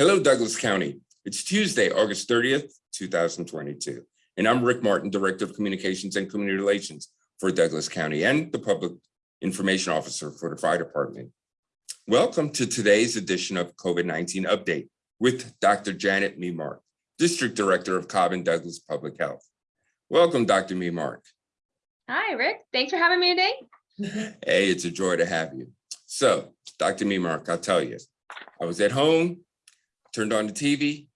Hello, Douglas County. It's Tuesday, August 30th, 2022. And I'm Rick Martin, Director of Communications and Community Relations for Douglas County and the Public Information Officer for the Fire Department. Welcome to today's edition of COVID-19 Update with Dr. Janet Memark, District Director of Cobb and Douglas Public Health. Welcome, Dr. Memark. Hi, Rick. Thanks for having me today. Hey, it's a joy to have you. So, Dr. Memark, I'll tell you, I was at home, turned on the TV,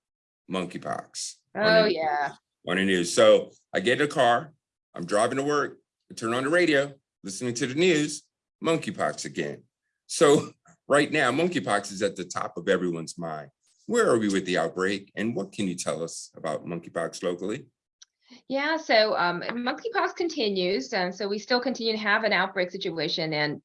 monkeypox. Oh, the- yeah. On the news. So I get in a car, I'm driving to work, I turn on the radio, listening to the news, monkeypox again. So right now, monkeypox is at the top of everyone's mind. Where are we with the outbreak and what can you tell us about monkeypox locally? Yeah, so um, monkeypox continues, and so we still continue to have an outbreak situation. And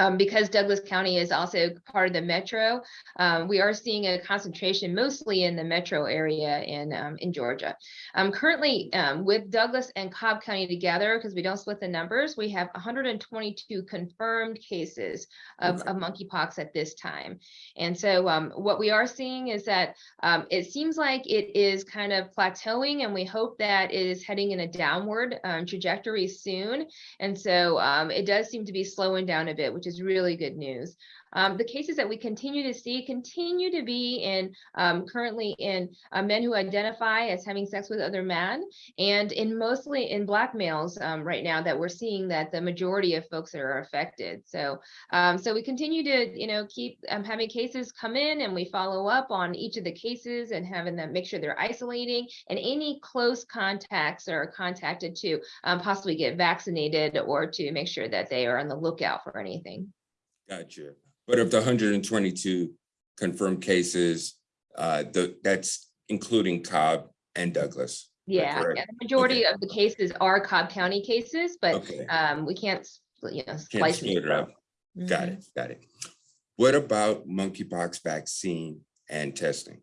um, because Douglas County is also part of the metro, um, we are seeing a concentration mostly in the metro area in um, in Georgia. Um, currently, um, with Douglas and Cobb County together, because we don't split the numbers, we have 122 confirmed cases of, of monkeypox at this time. And so um, what we are seeing is that um, it seems like it is kind of plateauing, and we hope that it is heading in a downward um, trajectory soon. And so um, it does seem to be slowing down a bit, which is really good news. Um, the cases that we continue to see continue to be in um, currently in uh, men who identify as having sex with other men, and in mostly in black males um, right now that we're seeing that the majority of folks that are affected. So um, so we continue to, you know, keep um, having cases come in and we follow up on each of the cases and having them make sure they're isolating and any close contacts are contacted to um, possibly get vaccinated or to make sure that they are on the lookout for anything. Gotcha. But of the 122 confirmed cases, uh, the, that's including Cobb and Douglas. Yeah, yeah, the majority of the cases are Cobb County cases, but Okay, um, we can't, you know, can't split it up. dice. Got Mhm. it, got it. What about monkeypox vaccine and testing?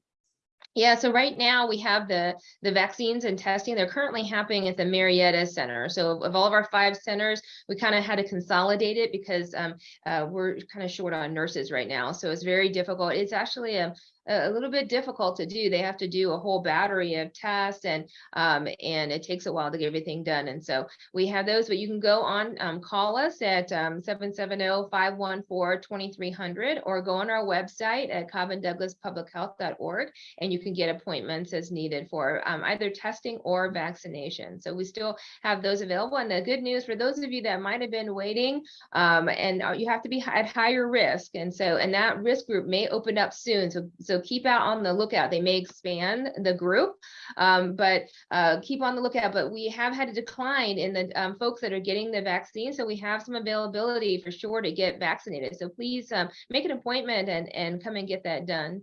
Yeah, so right now we have the the vaccines and testing. They're currently happening at the Marietta Center. So of all of our five centers, we kind of had to consolidate it because um, uh, we're kind of short on nurses right now. So it's very difficult. It's actually a a little bit difficult to do. They have to do a whole battery of tests and um, and it takes a while to get everything done. And so we have those, but you can go on, um, call us at um, 770-514-2300 or go on our website at cobbanddouglaspublichealth.org and you can get appointments as needed for um, either testing or vaccination. So we still have those available. And the good news for those of you that might have been waiting, um, and uh, you have to be at higher risk. And so, and that risk group may open up soon. So, so keep out on the lookout. They may expand the group, um, but uh, keep on the lookout. But we have had a decline in the um, folks that are getting the vaccine. So we have some availability for sure to get vaccinated. So please um, make an appointment and, and come and get that done.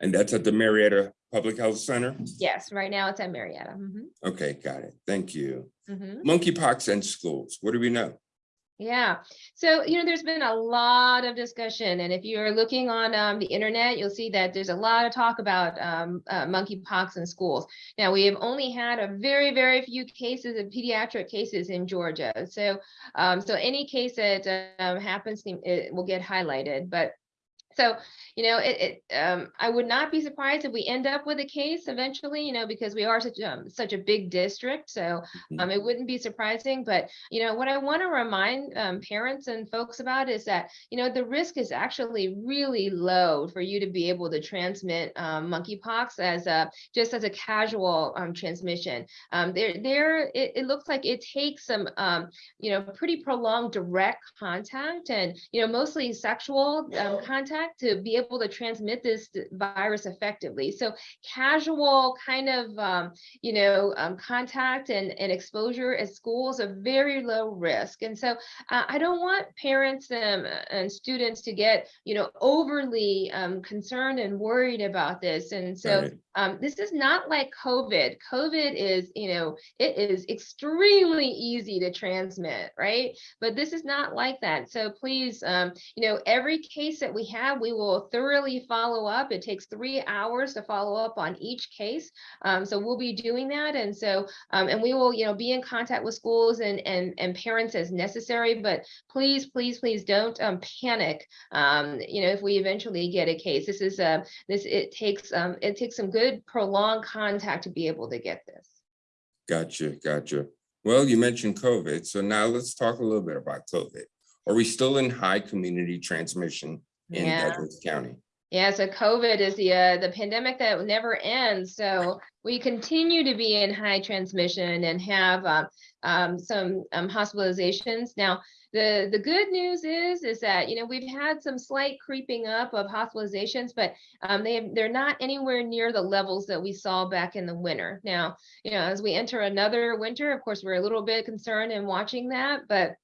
And that's at the Marietta Public Health Center? Yes, right now it's at Marietta. Mhm, Okay, got it. Thank you. mhm. Monkeypox and schools, what do we know? Yeah, so you know, there's been a lot of discussion, and if you're looking on um, the internet, you'll see that there's a lot of talk about um, uh, monkeypox in schools. Now, we have only had a very, very few cases of pediatric cases in Georgia. So, um, so any case that um, happens, it will get highlighted. But so, you know, it, it um, I would not be surprised if we end up with a case eventually, you know, because we are such um, such a big district. So Mhm. um, it wouldn't be surprising. But you know, what I want to remind um, parents and folks about is that you know the risk is actually really low for you to be able to transmit um, monkeypox as a just as a casual um, transmission. Um, there, there, it, it looks like it takes some um, you know pretty prolonged direct contact and you know mostly sexual um, to be able to transmit this virus effectively. So casual kind of um, you know um, contact and, and exposure at schools are very low risk. And so uh, I don't want parents um, and students to get you know overly um, concerned and worried about this. And so Right. Um, this is not like COVID. COVID is, you know, it is extremely easy to transmit, right? But this is not like that. So please, um, you know, every case that we have, we will thoroughly follow up. It takes three hours to follow up on each case. Um, so we'll be doing that. And so, um, and we will, you know, be in contact with schools and, and, and parents as necessary, but please, please, please don't, um, panic. Um, you know, if we eventually get a case, this is, uh, this, it takes, it takes some good prolonged contact to be able to get this. Gotcha, gotcha. Well, you mentioned COVID, so now let's talk a little bit about COVID. Are we still in high community transmission in Yeah. Douglas County? Yeah, so COVID is the uh, the pandemic that never ends. So we continue to be in high transmission and have uh, um, some um, hospitalizations. Now, the the good news is is that you know we've had some slight creeping up of hospitalizations, but um, they they're not anywhere near the levels that we saw back in the winter. Now, you know, as we enter another winter, of course, we're a little bit concerned and watching that, but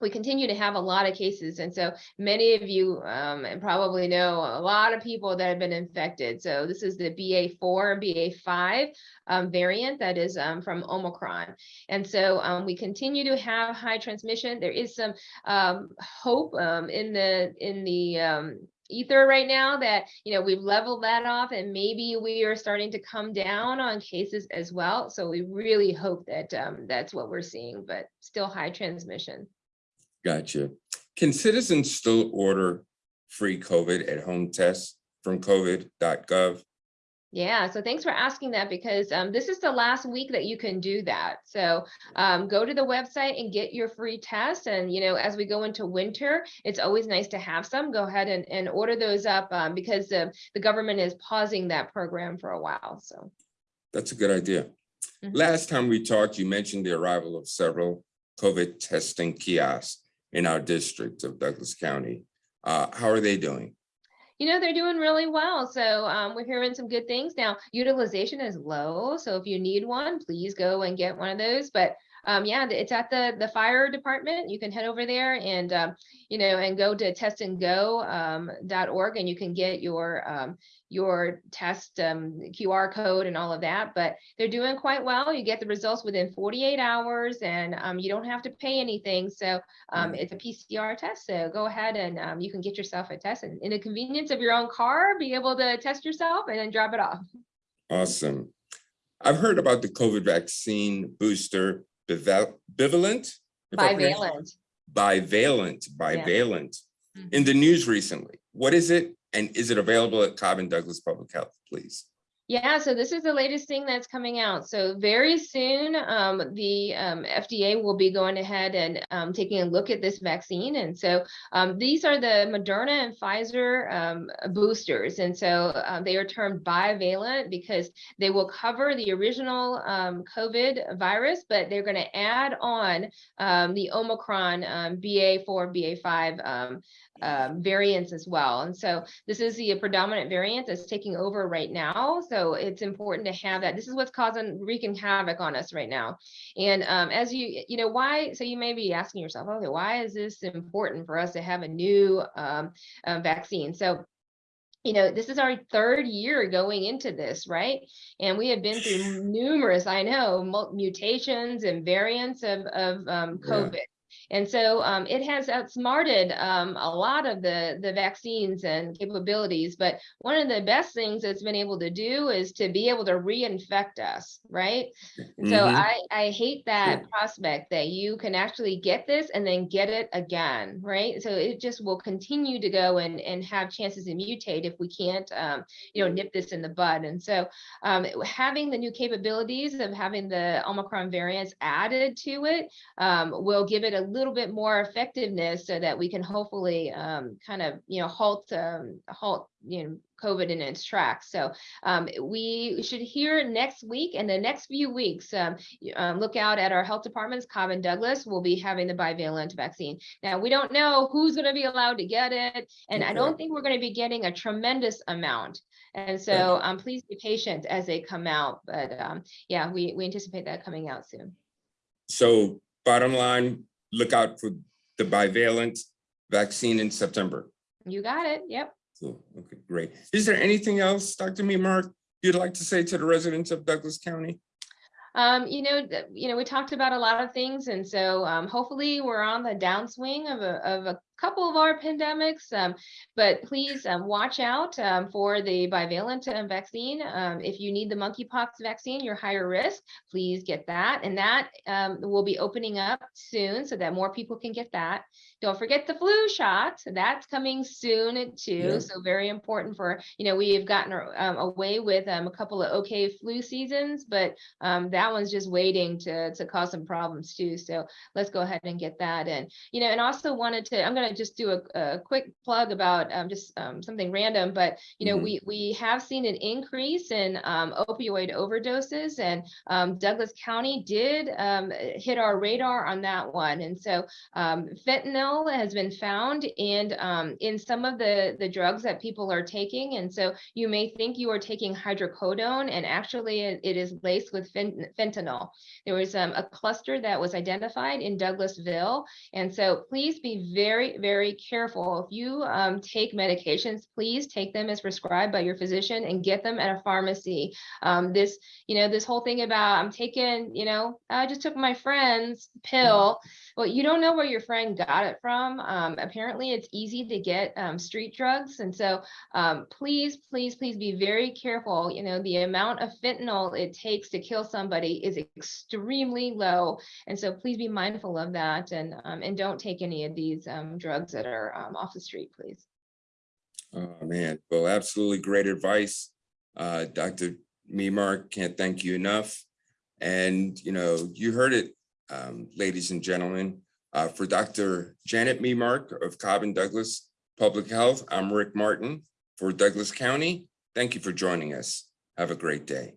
we continue to have a lot of cases. And so many of you um, and probably know a lot of people that have been infected. So this is the BA4 and BA5 um, variant that is um, from Omicron. And so um, we continue to have high transmission. There is some um, hope um, in the in the ether right now that you know we've leveled that off and maybe we are starting to come down on cases as well so we really hope that that's what we're seeing but still high transmission Gotcha. Can citizens still order free COVID at home tests from covid.gov? Yeah, so thanks for asking that because um, this is the last week that you can do that. So um, go to the website and get your free test. And, you know, as we go into winter, it's always nice to have some. Go ahead and, and order those up um, because uh, the government is pausing that program for a while. So That's a good idea. Mhm. Last time we talked, you mentioned the arrival of several COVID testing kiosks in our district of Douglas County. Uh, how are they doing? you know, they're doing really well. So um, we're hearing some good things. Now, utilization is low. So if you need one, please go and get one of those. But um, yeah, it's at the the fire department. You can head over there and um, you know and go to testandgo.org and you can get your um, your test um, QR code and all of that. But they're doing quite well. You get the results within 48 hours, and um, you don't have to pay anything. So um, Mhm. it's a PCR test. So go ahead and um, you can get yourself a test and in the convenience of your own car, be able to test yourself and then drop it off. Awesome. I've heard about the COVID vaccine booster bival- bivalent? Bivalent. Bivalent, bivalent, mm-hmm. in the news recently. What is it? And is it available at Cobb and Douglas Public Health, please? Yeah, so this is the latest thing that's coming out. So very soon, um, the um, FDA will be going ahead and um, taking a look at this vaccine. And so um, these are the Moderna and Pfizer um, boosters. And so uh, they are termed bivalent because they will cover the original COVID virus, but they're going to add on the Omicron um, BA4, BA5 um, variants as well. And so this is the predominant variant that's taking over right now. So it's important to have that. This is what's causing wreaking havoc on us right now. And um, as you, you know, why, so you may be asking yourself, okay, why is this important for us to have a new um, uh, vaccine? So you know, this is our third year going into this, right? And we have been through numerous, I know, mutations and variants of, of um, Yeah. And so um, it has outsmarted um, a lot of the, the vaccines and capabilities. But one of the best things it's been able to do is to be able to reinfect us, right? And so. I, I hate that Sure. prospect that you can actually get this and then get it again, right? So it just will continue to go and, and have chances to mutate if we can't, um, you know, nip this in the bud. And so um, having the new capabilities of having the Omicron variants added to it um, will give it a little bit more effectiveness so that we can hopefully um, kind of, you know, halt, um, halt, you know, COVID in its tracks. So um, we should hear next week and the next few weeks. Um, um, look out at our health departments. Cobb and Douglas will be having the bivalent vaccine. Now we don't know who's going to be allowed to get it, and I don't think we're going to be getting a tremendous amount. And so um, please be patient as they come out. But um, yeah, we we anticipate that coming out soon. So bottom line, look out for the bivalent vaccine in September. You got it. Yep. Cool. Okay, great. Is there anything else, Dr. Memark, you'd like to say to the residents of Douglas County? Um, you know, you know, we talked about a lot of things, and so um, hopefully we're on the downswing of a, of a couple of our pandemics. Um, but please um, watch out um, for the bivalent um, vaccine. Um, if you need the monkeypox vaccine, you're higher risk. Please get that, and that um, will be opening up soon so that more people can get that. Don't forget the flu shot. That's coming soon too. Yeah. So very important for you know we have gotten um, away with um, a couple of okay flu seasons, but um, that one's just waiting to to cause some problems too. So let's go ahead and get that in. You know, and also wanted to, I'm gonna just do a, a quick plug about um, just um, something random, but you know, Mhm. we we have seen an increase in um, opioid overdoses, and um, Douglas County did um, hit our radar on that one. And so um, fentanyl has been found in um, in some of the the drugs that people are taking, and so you may think you are taking hydrocodone, and actually it, it is laced with fen- fentanyl. There was um, a cluster that was identified in Douglasville, and so please be very very careful. If you um, take medications, please take them as prescribed by your physician and get them at a pharmacy. Um, this you know this whole thing about I'm taking you know I just took my friend's pill well, you don't know where your friend got it from. Um, apparently, it's easy to get um, street drugs. And so um, please, please, please be very careful. You know, the amount of fentanyl it takes to kill somebody is extremely low. And so please be mindful of that and, um, and don't take any of these um, drugs that are um, off the street, please. Oh, man, well, absolutely great advice. Uh, Dr. Memark, can't thank you enough. And, you know, you heard it, um, ladies and gentlemen, uh, for Dr. Janet Memark of Cobb and Douglas Public Health, I'm Rick Martin for Douglas County. Thank you for joining us. Have a great day.